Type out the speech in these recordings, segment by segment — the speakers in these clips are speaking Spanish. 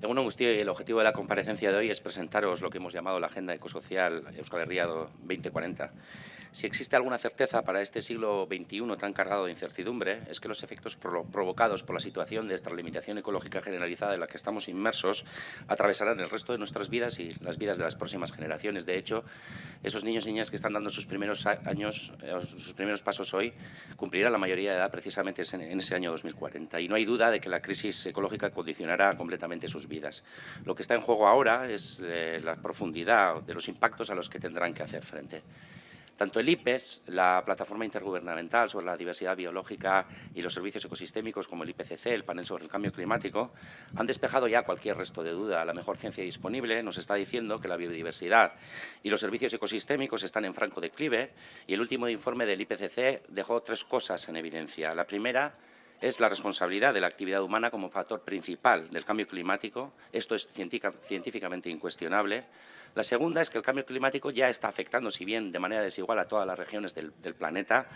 En una el objetivo de la comparecencia de hoy es presentaros lo que hemos llamado la Agenda Ecosocial Euskal Herria 2040. Si existe alguna certeza para este siglo XXI tan cargado de incertidumbre, es que los efectos provocados por la situación de extralimitación ecológica generalizada en la que estamos inmersos atravesarán el resto de nuestras vidas y las vidas de las próximas generaciones. De hecho, esos niños y niñas que están dando sus primeros años, eh, sus primeros pasos hoy, cumplirán la mayoría de edad precisamente en ese año 2040. Y no hay duda de que la crisis ecológica condicionará completamente sus vidas. Lo que está en juego ahora es eh, la profundidad de los impactos a los que tendrán que hacer frente. Tanto el IPES, la Plataforma Intergubernamental sobre la Diversidad Biológica y los Servicios Ecosistémicos, como el IPCC, el Panel sobre el Cambio Climático, han despejado ya cualquier resto de duda. La mejor ciencia disponible nos está diciendo que la biodiversidad y los servicios ecosistémicos están en franco declive y el último informe del IPCC dejó tres cosas en evidencia. La primera es la responsabilidad de la actividad humana como factor principal del cambio climático. Esto es científicamente incuestionable. La segunda es que el cambio climático ya está afectando, si bien de manera desigual, a todas las regiones del, planeta.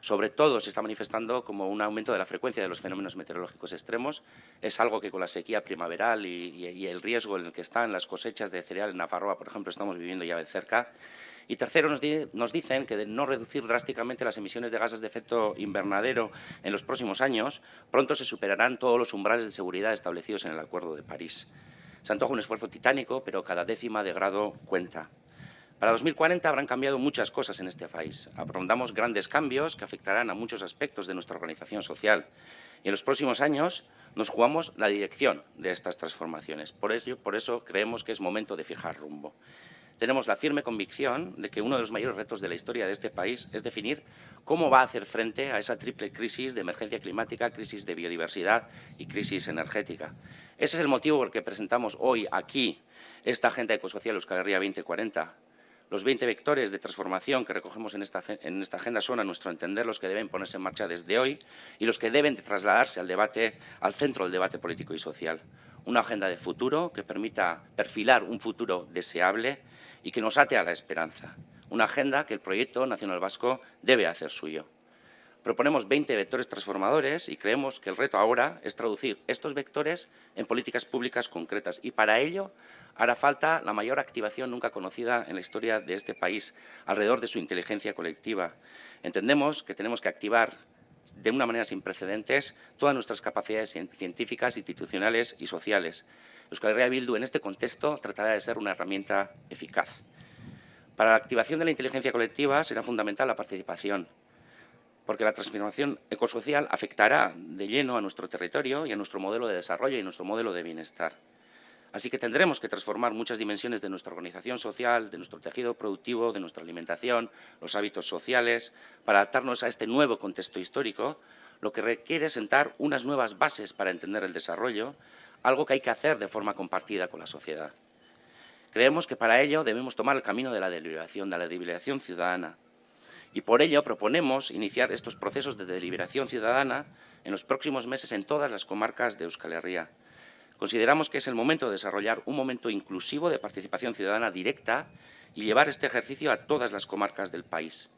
Sobre todo se está manifestando como un aumento de la frecuencia de los fenómenos meteorológicos extremos. Es algo que con la sequía primaveral y, el riesgo en el que están las cosechas de cereal en Nafarroa, por ejemplo, estamos viviendo ya de cerca. Y tercero, nos, dicen que de no reducir drásticamente las emisiones de gases de efecto invernadero en los próximos años, pronto se superarán todos los umbrales de seguridad establecidos en el Acuerdo de París. Se antoja un esfuerzo titánico, pero cada décima de grado cuenta. Para 2040 habrán cambiado muchas cosas en este país. Aprondamos grandes cambios que afectarán a muchos aspectos de nuestra organización social. Y en los próximos años nos jugamos la dirección de estas transformaciones. Por eso, por eso creemos que es momento de fijar rumbo tenemos la firme convicción de que uno de los mayores retos de la historia de este país es definir cómo va a hacer frente a esa triple crisis de emergencia climática, crisis de biodiversidad y crisis energética. Ese es el motivo por el que presentamos hoy aquí esta Agenda Ecosocial Euskal Herria 2040. Los 20 vectores de transformación que recogemos en esta, en esta agenda son, a nuestro entender, los que deben ponerse en marcha desde hoy y los que deben trasladarse al, debate, al centro del debate político y social. Una agenda de futuro que permita perfilar un futuro deseable y que nos ate a la esperanza. Una agenda que el proyecto nacional vasco debe hacer suyo. Proponemos 20 vectores transformadores y creemos que el reto ahora es traducir estos vectores en políticas públicas concretas y para ello hará falta la mayor activación nunca conocida en la historia de este país alrededor de su inteligencia colectiva. Entendemos que tenemos que activar de una manera sin precedentes todas nuestras capacidades científicas, institucionales y sociales. Euskal Herria Bildu en este contexto tratará de ser una herramienta eficaz. Para la activación de la inteligencia colectiva será fundamental la participación, porque la transformación ecosocial afectará de lleno a nuestro territorio y a nuestro modelo de desarrollo y nuestro modelo de bienestar. Así que tendremos que transformar muchas dimensiones de nuestra organización social, de nuestro tejido productivo, de nuestra alimentación, los hábitos sociales, para adaptarnos a este nuevo contexto histórico, lo que requiere sentar unas nuevas bases para entender el desarrollo, algo que hay que hacer de forma compartida con la sociedad. Creemos que para ello debemos tomar el camino de la deliberación, de la deliberación ciudadana. Y por ello proponemos iniciar estos procesos de deliberación ciudadana en los próximos meses en todas las comarcas de Euskal Herria. Consideramos que es el momento de desarrollar un momento inclusivo de participación ciudadana directa y llevar este ejercicio a todas las comarcas del país.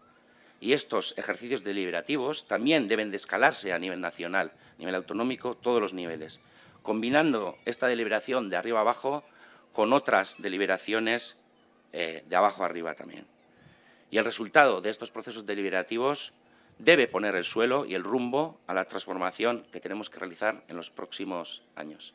Y estos ejercicios deliberativos también deben de escalarse a nivel nacional, a nivel autonómico, todos los niveles, combinando esta deliberación de arriba abajo con otras deliberaciones eh, de abajo arriba también. Y el resultado de estos procesos deliberativos debe poner el suelo y el rumbo a la transformación que tenemos que realizar en los próximos años.